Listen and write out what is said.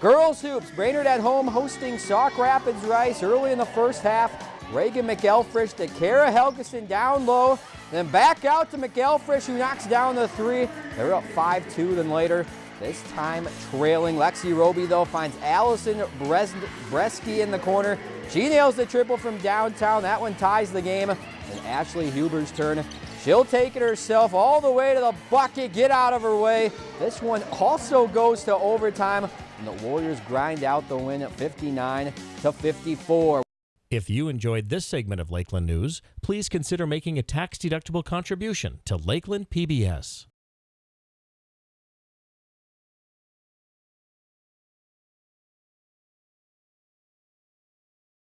Girls Hoops, Brainerd at home hosting Sauk Rapids Rice early in the first half. Reagan McElfresh to Kara Helgeson down low, then back out to McElfresh who knocks down the three. They're up 5-2 then later. This time trailing. Lexi Roby though finds Allison Bresky in the corner. She nails the triple from downtown. That one ties the game. And Ashley Huber's turn. She'll take it herself all the way to the bucket. Get out of her way. This one also goes to overtime. And the Warriors grind out the win at 59 to 54. If you enjoyed this segment of Lakeland News, please consider making a tax-deductible contribution to Lakeland PBS.